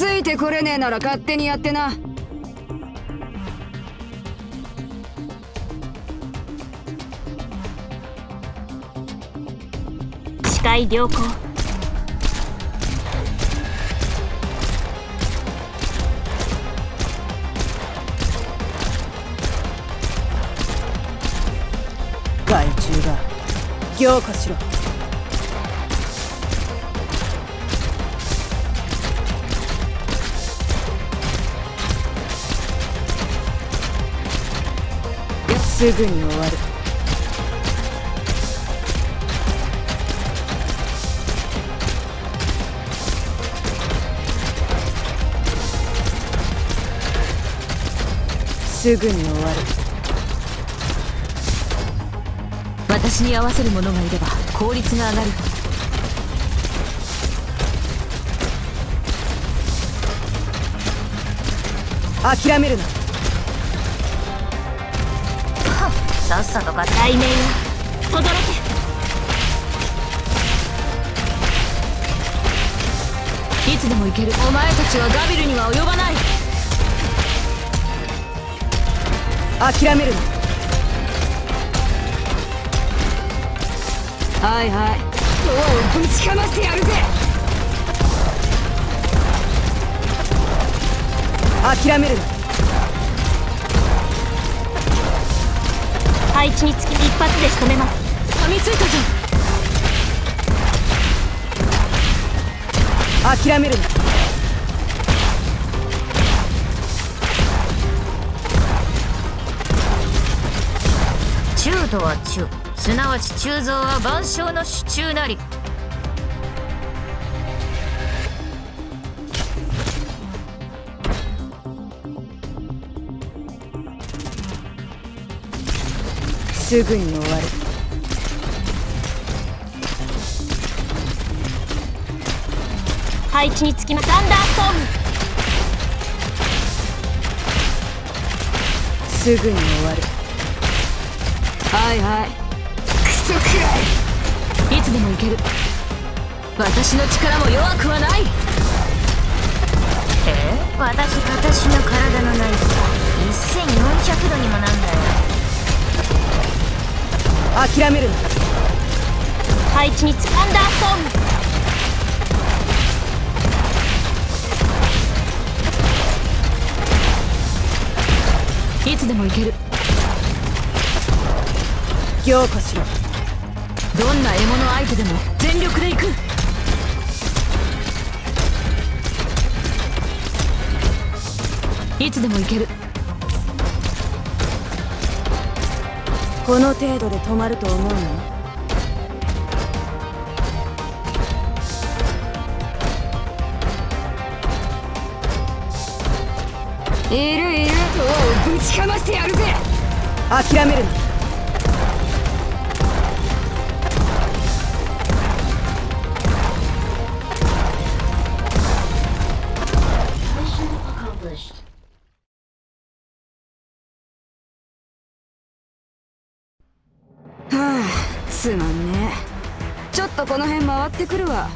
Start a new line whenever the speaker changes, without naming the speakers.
ついてこれねえなら勝手にやってな。
視界良好
害虫が凝固しろ。すぐに終わる。すぐに終わる。
私に合わせる者がいれば効率が上がる。
諦めるな。
さっさとか対面よ轟け。いつでも行ける。お前たちはガビルには及ばない。
諦めるな
はいはい。おうぶちかましてやるぜ。
諦めるな。
配置につき一発で仕留めます。
噛みついたぞ
諦めるな。
中とは中すなわち鋳造は万象の手中なり。
すぐに終わる。
配置につきまサンダーストーム。
すぐに終わる。
はいは
いつでも行ける。私の力も弱くはない。え？私私の体の内部1400度にもなんだよ。
諦めるな。
配置につサンダーストームいつでも行ける。
凝固しろ。
どんな獲物相手でも全力で行く。いつでも行ける。
この程度で止まると思うの？
いるいる。おうぶちかましてやるぜ。
諦めるな
はあすまんね。ちょっとこの辺回ってくるわ。